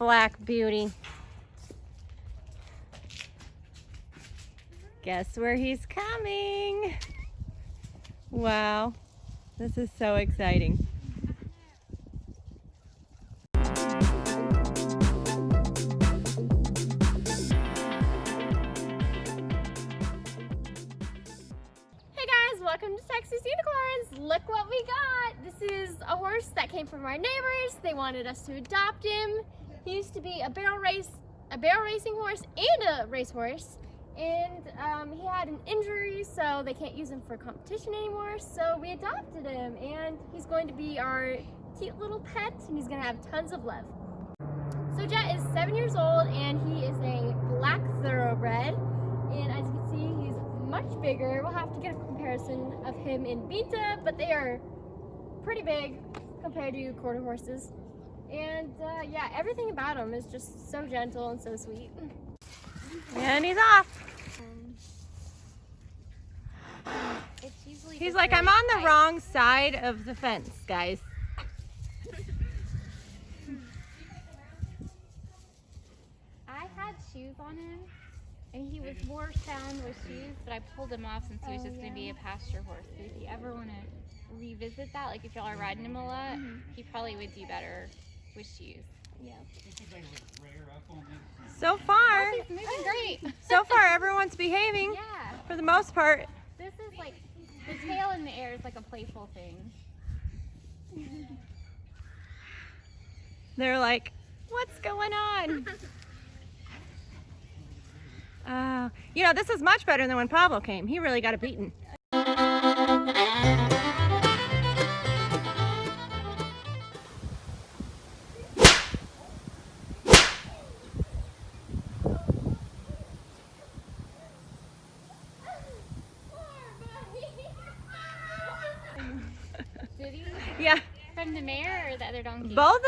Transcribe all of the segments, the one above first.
black beauty. Guess where he's coming? Wow, this is so exciting. Hey guys, welcome to Texas Unicorns. Look what we got. This is a horse that came from our neighbors. They wanted us to adopt him. He used to be a barrel race, a barrel racing horse and a racehorse. And um, he had an injury, so they can't use him for competition anymore. So we adopted him, and he's going to be our cute little pet, and he's gonna have tons of love. So Jet is seven years old, and he is a black thoroughbred. And as you can see, he's much bigger. We'll have to get a comparison of him in Binta, but they are pretty big compared to quarter horses. And uh, yeah, everything about him is just so gentle and so sweet. And he's off. He's like, I'm on the wrong side of the fence, guys. I had shoes on him, and he was more sound with shoes, but I pulled him off since he was Oh, just going to be a pasture horse. But if you ever want to revisit that, like if y'all are riding him a lot, Mm-hmm. he probably would do better with shoes. Yeah. So far, He's great. so far everyone's behaving yeah, for the most part. this is like the tail in the air is like a playful thing. They're like, what's going on? Uh, you know, this is much better than when Pablo came. He really got a beating.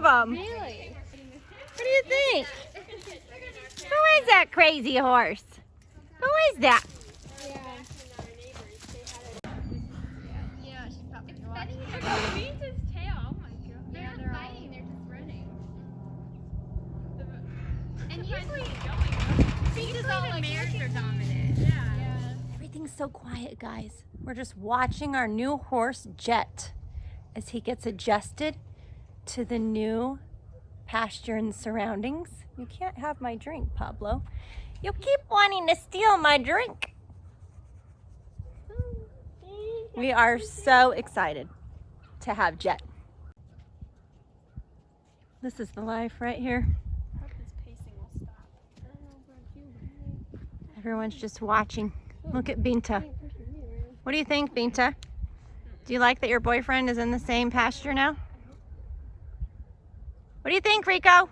Both of them. Really? What do you think? Who is that crazy horse? Who is that? Yeah. Yeah, she probably It's watched. funny. Beats his tail. Oh my god. They're Yeah, not they're all- fighting, they're just running. And usually- Beats usually all the like mares looking are for- dominant. Yeah. Yeah. Everything's so quiet, guys. We're just watching our new horse, Jet, as he gets adjusted to the new pasture and surroundings. You can't have my drink, Pablo. You keep wanting to steal my drink. We are so excited to have Jet. This is the life right here. Everyone's just watching. Look at Binta. What do you think, Binta? Do you like that your boyfriend is in the same pasture now? What do you think, Rico?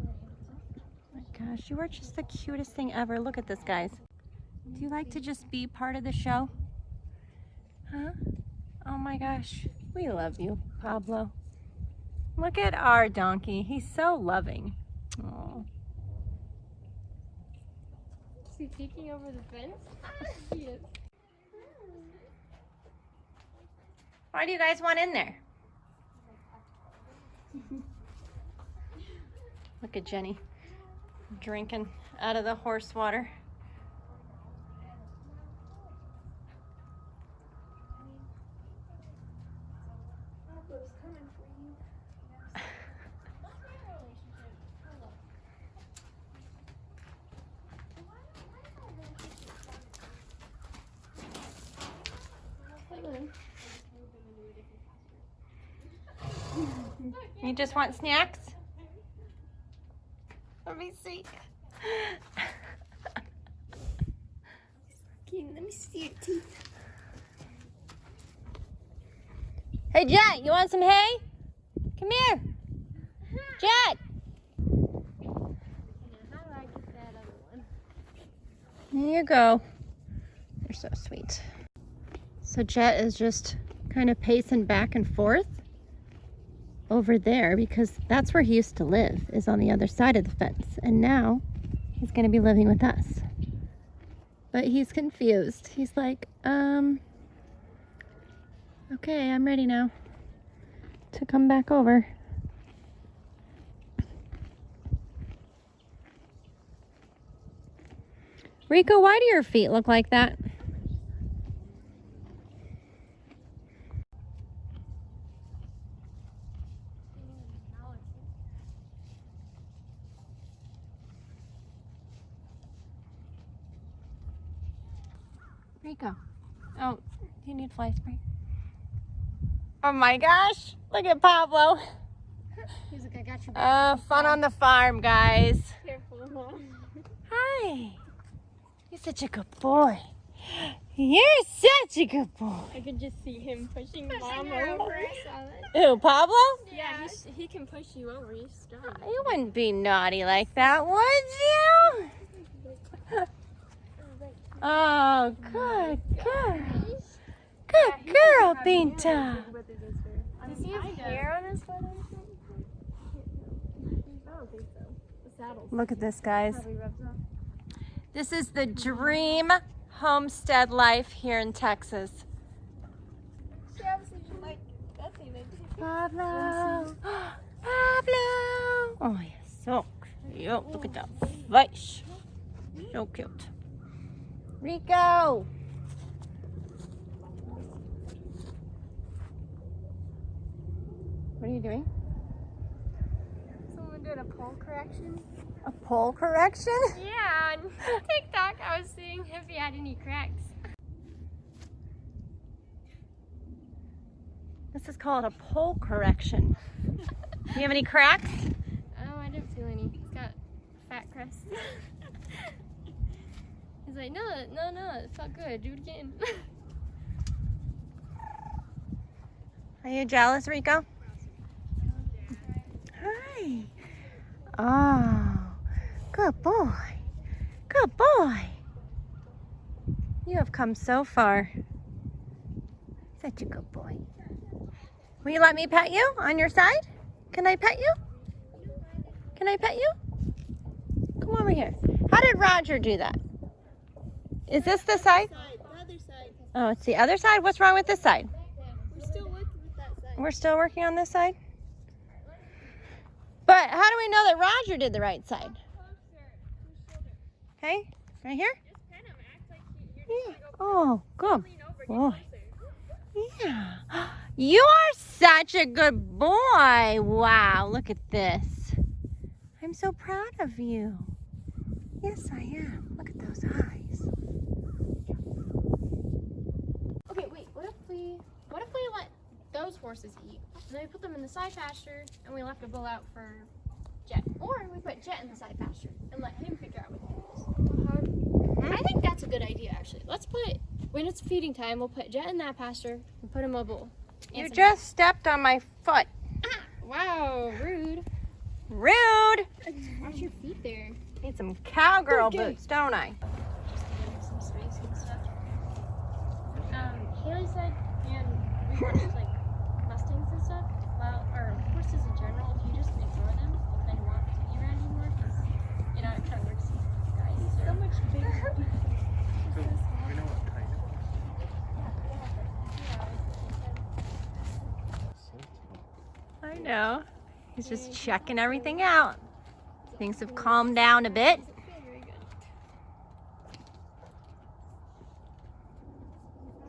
Oh my gosh, you are just the cutest thing ever. Look at this, guys. Do you like to just be part of the show? Huh? Oh my gosh, we love you, Pablo. Look at our donkey. He's so loving. Oh. Is he peeking over the fence? he is. Why do you guys want in there? Look at Jenny drinking out of the horse water. You just want snacks? Let me see. Okay, let me see your teeth. Hey, Jet, you want some hay? Come here. Jet. How do I get that other one? Here you go. You're so sweet. So Jet is just kind of pacing back and forth over there because that's where he used to live is on the other side of the fence. And now he's going to be living with us. But he's confused. He's like um okay i'm ready now to come back over. Rico why do your feet look like that? Rico. Oh, you need fly spray. Oh my gosh. Look at Pablo. He's like, I got you. Uh, fun on the farm, guys. Careful, Mom. Hi. You're such a good boy. You're such a good boy. I could just see him pushing, Mom over. over. I saw that. Who, Pablo? Yeah, he's, he can push you over. He's strong. You wouldn't be naughty like that, would you? Oh, good girl. Good girl, Binta. Does he have hair on his foot or something? I don't think so. The saddle's Look at this, guys. probably rubs off. This is the dream homestead life here in Texas. She obviously didn't like Betsy. They did. Pablo. Pablo. Oh, you're so cute. Look at that face. So cute. Rico. What are you doing? Someone did a pole correction. A pole correction? Yeah, on TikTok, I was seeing if he had any cracks. This is called a pole correction. Do you have any cracks? Oh, I didn't feel any. He's got fat crust. Like, no, no, no, it's not good. Do it again. Are you jealous, Rico? Hi. Oh, good boy. Good boy. You have come so far. Such a good boy. Will you let me pet you on your side? Can I pet you? Can I pet you? Come over here. How did Roger do that? Is this the side? Side, side. Oh, it's the other side? What's wrong with this side? We're still working with that side. We're still working on this side. But how do we know that Roger did the right side? Okay, right here? Just pet him. Act like you, you're Yeah. Oh, good. lean Boy. Oh. Yeah. You are such a good boy. Wow, look at this. I'm so proud of you. Yes, I am. Look at those eyes. Okay, wait. What if we, what if we let those horses eat, and then we put them in the side pasture, and we left a bull out for Jet, or we put Jet in the side pasture and let him figure out what he does. I think that's a good idea, actually. Let's put when it's feeding time, we'll put Jet in that pasture and put him a bull. You just stepped on my foot. Ah, wow, rude. Rude. Watch your feet there. Need some cowgirl Okay. boots, don't I? Just to give him some space and stuff. Um, Haley said, and we watched like Mustangs and stuff, well, or horses in general, if you just ignore them, they'll kind of want to be around you more because, you know, it kind of works with guys. So much bigger. So, we know what kind of. I know. He's just checking everything out. Things have calmed down a bit. Doesn't feel very good.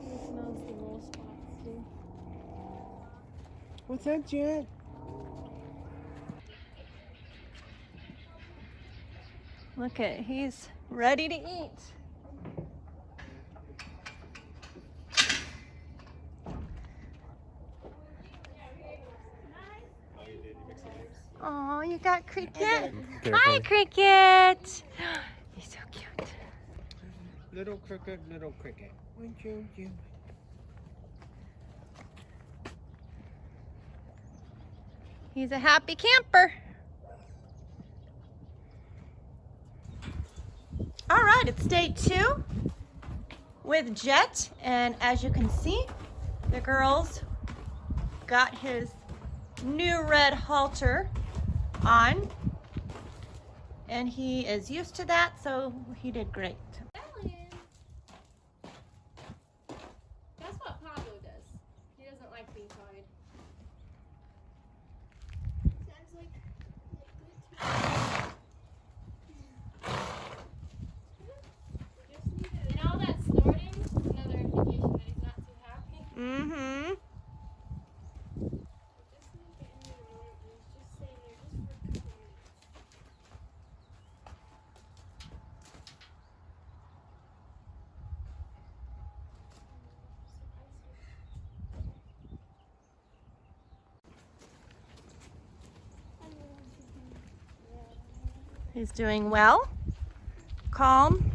it smells the little spots too. What's that, Jet? Look at, he's ready to eat. Oh, you got Cricket. Hi, Cricket. He's so cute. Little cricket, little cricket. Wouldn't you, you? He's a happy camper. All right, it's day two with Jet. And as you can see, the girls got his new red halter on. And he is used to that, so he did great. That's what Pablo does. He doesn't like being tied. He's doing well. Calm.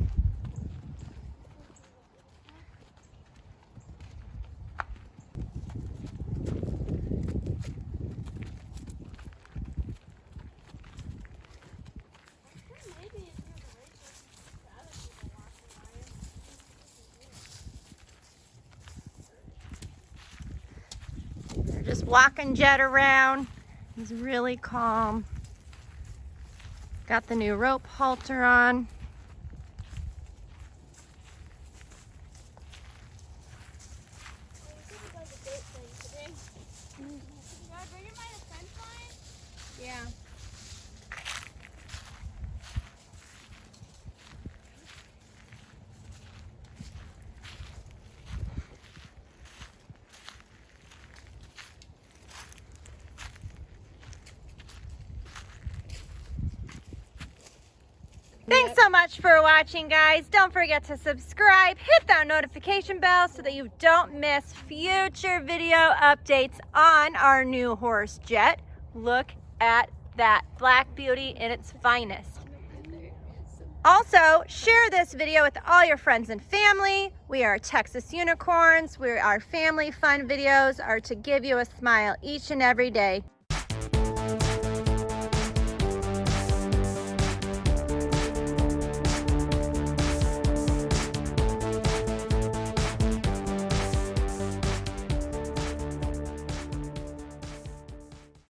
They're just walking Jet around. He's really calm. Got the new rope halter on. Yeah. Thanks so much for watching, guys. Don't forget to subscribe, hit that notification bell so that you don't miss future video updates on our new horse, Jet. Look at that Black Beauty in its finest. Also, share this video with all your friends and family. We are Texas Unicorns. We our family fun videos are to give you a smile each and every day.